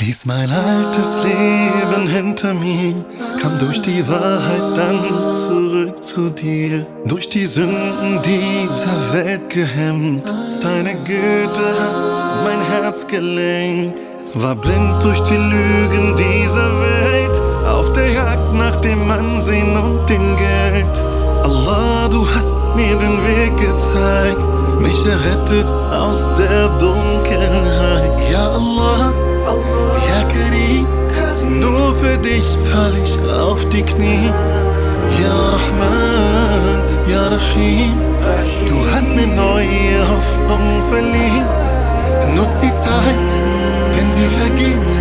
Ließ mein altes Leben hinter mir, kam durch die Wahrheit dann zurück zu dir. Durch die Sünden dieser Welt gehemmt, deine Güte hat mein Herz gelenkt. War blind durch die Lügen dieser Welt, auf der Jagd nach dem Ansehen und dem Geld. Errettet aus der Dunkelheit. Ja Allah, ja Karim, nur für dich fall ich auf die Knie. Ja Rahman, ja Rahim, du hast mir neue Hoffnung verliehen. Nutz die Zeit, denn sie vergeht.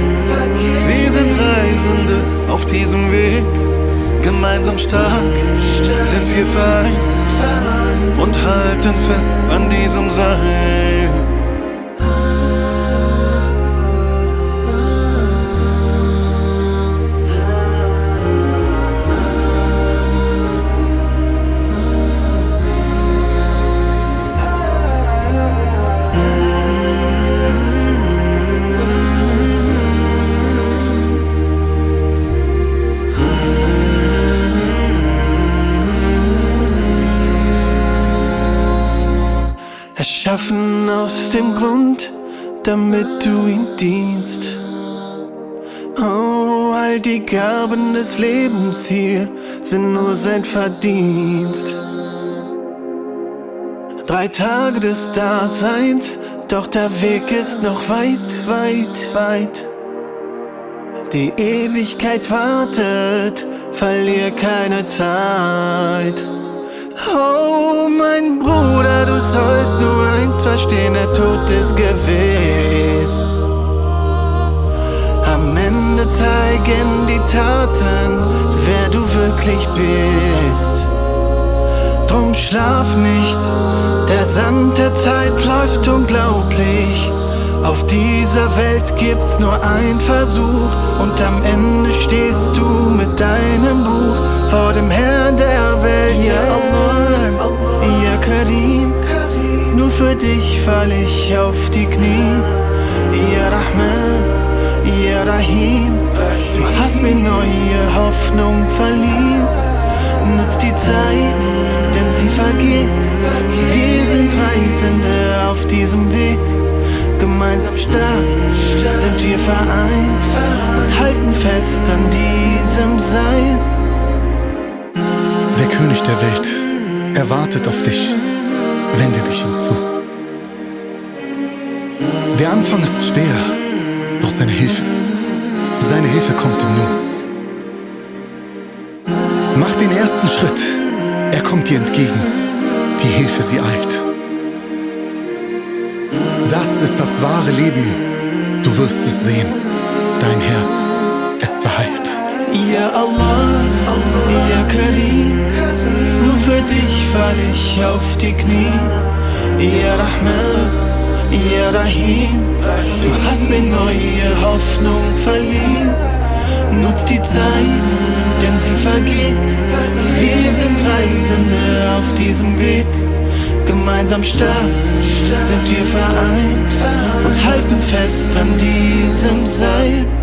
Wir sind Reisende auf diesem Weg. Gemeinsam stark sind wir vereint und halten fest an diesem Erschaffen aus dem Grund, damit du ihm dienst. Oh, all die Gaben des Lebens hier sind nur sein Verdienst. Drei Tage des Daseins, doch der Weg ist noch weit, weit, weit. Die Ewigkeit wartet, verlier keine Zeit. Oh, mein Bruder, du sollst nur eins verstehen, der Tod ist gewiss. Am Ende zeigen die Taten, wer du wirklich bist. Drum schlaf nicht, der Sand der Zeit läuft unglaublich. Auf dieser Welt gibt's nur einen Versuch und am Ende stehst du mit deinem Buch vor dem Herrn der Welt. Ja fall ich auf die Knie. Ja Rahman, ja Rahim, du hast mir neue Hoffnung verliehen. Nutz die Zeit, denn sie vergeht. Wir sind Reisende auf diesem Weg. Gemeinsam stark sind wir vereint und halten fest an diesem Seil. Der König der Welt, er wartet auf dich. Der Anfang ist schwer, doch seine Hilfe, seine Hilfe kommt ihm nur. Mach den ersten Schritt, er kommt dir entgegen. Die Hilfe, sie eilt. Das ist das wahre Leben. Du wirst es sehen. Dein Herz, es verheilt. Ja Allah, ja Karim, nur für dich fall ich auf die Knie. Ja Rahman, Rahim, du hast mir neue Hoffnung verliehen. Nutz die Zeit, denn sie vergeht. Wir sind Reisende auf diesem Weg. Gemeinsam stark sind wir vereint und halten fest an diesem Seil.